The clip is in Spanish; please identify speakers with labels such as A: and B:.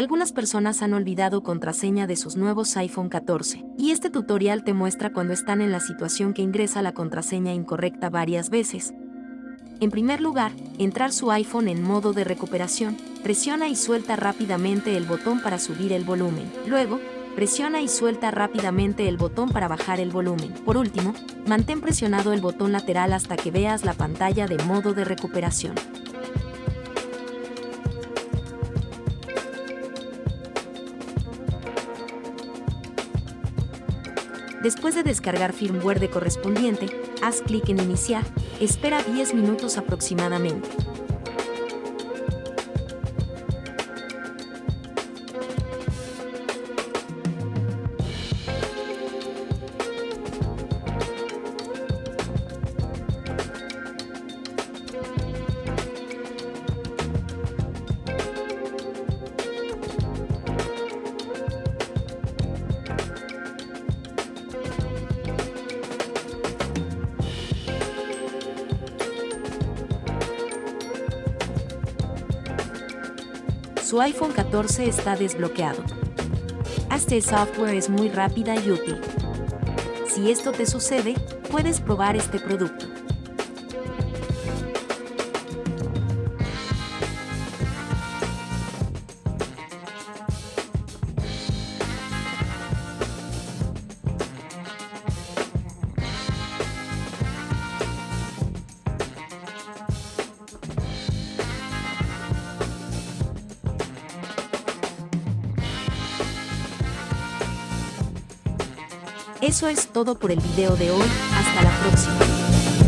A: Algunas personas han olvidado contraseña de sus nuevos iPhone 14, y este tutorial te muestra cuando están en la situación que ingresa la contraseña incorrecta varias veces. En primer lugar, entrar su iPhone en modo de recuperación, presiona y suelta rápidamente el botón para subir el volumen. Luego, presiona y suelta rápidamente el botón para bajar el volumen. Por último, mantén presionado el botón lateral hasta que veas la pantalla de modo de recuperación. Después de descargar firmware de correspondiente, haz clic en Iniciar, espera 10 minutos aproximadamente. Su iPhone 14 está desbloqueado. Este software es muy rápida y útil. Si esto te sucede, puedes probar este producto. Eso es todo por el video de hoy, hasta la próxima.